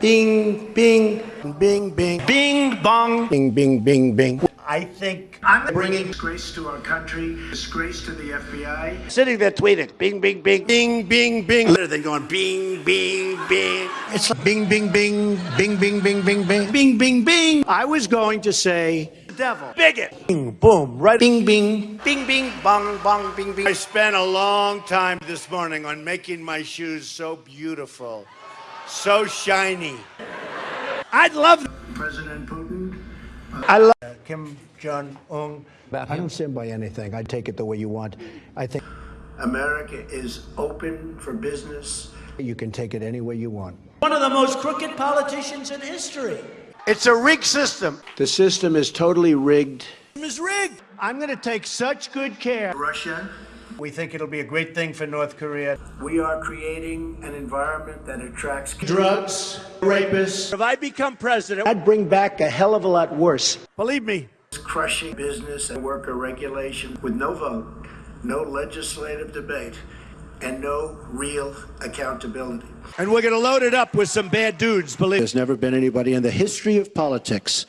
Bing, bing, bing, bing, bing, bong, bing, bing, bing, bing. I think I'm bringing disgrace to our country, disgrace to the FBI. sitting there tweeting, bing, bing, bing, bing, bing, bing. They're going bing, bing, bing. It's like bing, bing, bing, bing, bing, bing, bing, bing, bing, bing, bing. I was going to say devil, bigot, bing, boom, right, bing, bing, bing, bing, bong, bong, bing, bing. I spent a long time this morning on making my shoes so beautiful, so shiny. I'd love. President Putin, I love uh, Kim Jong Un. I don't stand by anything. I take it the way you want. I think America is open for business. you can take it any way you want. One of the most crooked politicians in history. It's a rigged system. The system is totally rigged. It's rigged. I'm going to take such good care. Russia, We think it'll be a great thing for North Korea. we are creating an environment that attracts Drugs, rapists. If I become president, I'd bring back a hell of a lot worse. Believe me. crushing business and worker regulation with no vote, no legislative debate, and no real accountability. And we're going to load it up with some bad dudes, believe There's never been anybody in the history of politics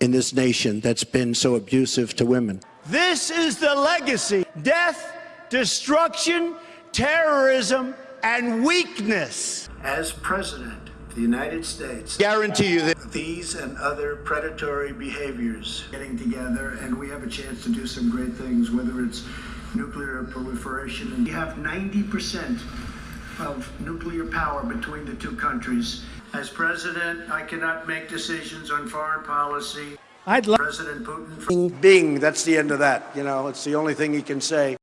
in this nation that's been so abusive to women. This is the legacy death, destruction, terrorism, and weakness. As president of the United States, Guarantee you that. these and other predatory behaviors getting together, and we have a chance to do some great things, whether it's nuclear proliferation. And we have 90% of nuclear power between the two countries. As president, I cannot make decisions on foreign policy. I'd love. President Putin. Bing, Bing, that's the end of that. You know, it's the only thing he can say.